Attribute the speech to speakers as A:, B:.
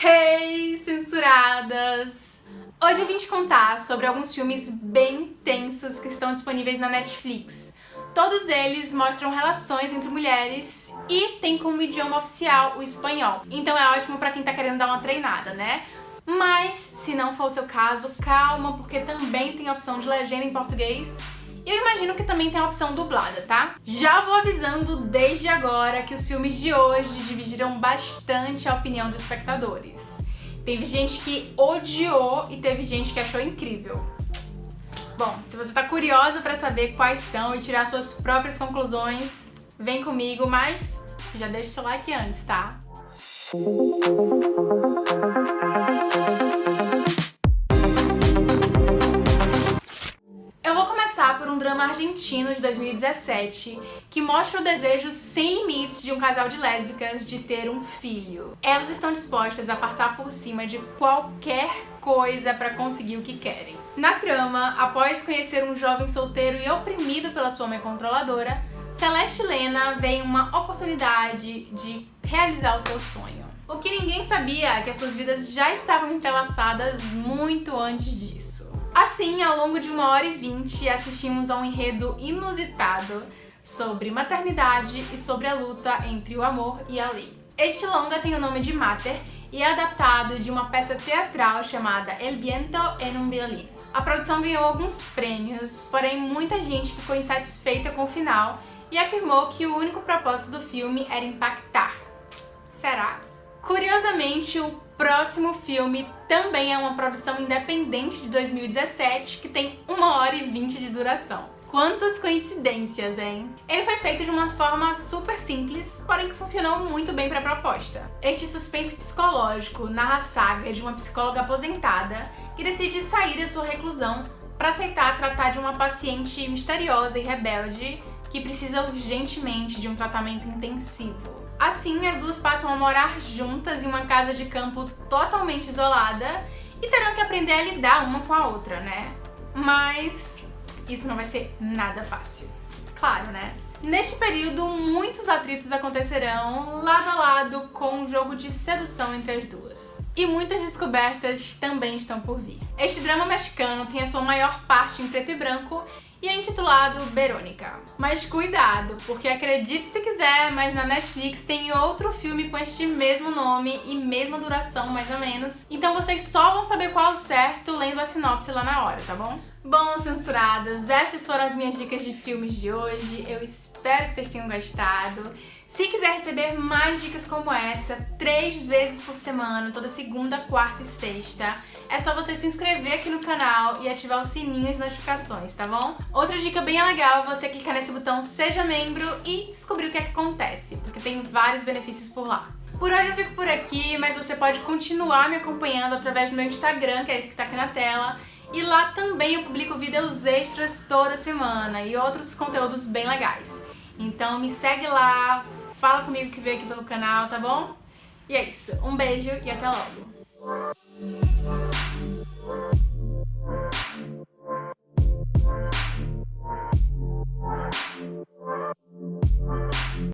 A: Hey, censuradas! Hoje eu vim te contar sobre alguns filmes bem tensos que estão disponíveis na Netflix. Todos eles mostram relações entre mulheres e tem como idioma oficial o espanhol. Então é ótimo pra quem tá querendo dar uma treinada, né? Mas, se não for o seu caso, calma, porque também tem a opção de legenda em português eu imagino que também tem a opção dublada, tá? Já vou avisando desde agora que os filmes de hoje dividiram bastante a opinião dos espectadores. Teve gente que odiou e teve gente que achou incrível. Bom, se você tá curiosa pra saber quais são e tirar suas próprias conclusões, vem comigo, mas já deixa o seu like antes, tá? Drama argentino de 2017 que mostra o desejo sem limites de um casal de lésbicas de ter um filho. Elas estão dispostas a passar por cima de qualquer coisa para conseguir o que querem. Na trama, após conhecer um jovem solteiro e oprimido pela sua mãe controladora, Celeste Lena vê uma oportunidade de realizar o seu sonho. O que ninguém sabia é que as suas vidas já estavam entrelaçadas muito antes disso. Assim, ao longo de uma hora e vinte, assistimos a um enredo inusitado sobre maternidade e sobre a luta entre o amor e a lei. Este longa tem o nome de Mater e é adaptado de uma peça teatral chamada El Viento en un Violín. A produção ganhou alguns prêmios, porém muita gente ficou insatisfeita com o final e afirmou que o único propósito do filme era impactar. Será? Curiosamente, o próximo filme também é uma produção independente de 2017 que tem 1 hora e 20 de duração. Quantas coincidências, hein? Ele foi feito de uma forma super simples, porém que funcionou muito bem para a proposta. Este suspense psicológico narra a saga de uma psicóloga aposentada que decide sair da sua reclusão para aceitar tratar de uma paciente misteriosa e rebelde que precisa urgentemente de um tratamento intensivo. Assim, as duas passam a morar juntas em uma casa de campo totalmente isolada e terão que aprender a lidar uma com a outra, né? Mas isso não vai ser nada fácil. Claro, né? Neste período, muitos atritos acontecerão lado a lado com um jogo de sedução entre as duas. E muitas descobertas também estão por vir. Este drama mexicano tem a sua maior parte em preto e branco e é intitulado Verônica. Mas cuidado, porque acredite se quiser, mas na Netflix tem outro filme com este mesmo nome e mesma duração, mais ou menos. Então vocês só vão saber qual é o certo lendo a sinopse lá na hora, tá bom? Bom, censuradas, essas foram as minhas dicas de filmes de hoje. Eu espero que vocês tenham gostado. Se quiser receber mais dicas como essa, três vezes por semana, toda segunda, quarta e sexta, é só você se inscrever aqui no canal e ativar o sininho de notificações, tá bom? Outra dica bem legal é você clicar nesse botão Seja Membro e descobrir o que é que acontece, porque tem vários benefícios por lá. Por hoje eu fico por aqui, mas você pode continuar me acompanhando através do meu Instagram, que é esse que tá aqui na tela, e lá também eu publico vídeos extras toda semana e outros conteúdos bem legais. Então me segue lá, fala comigo que veio aqui pelo canal, tá bom? E é isso, um beijo e até logo!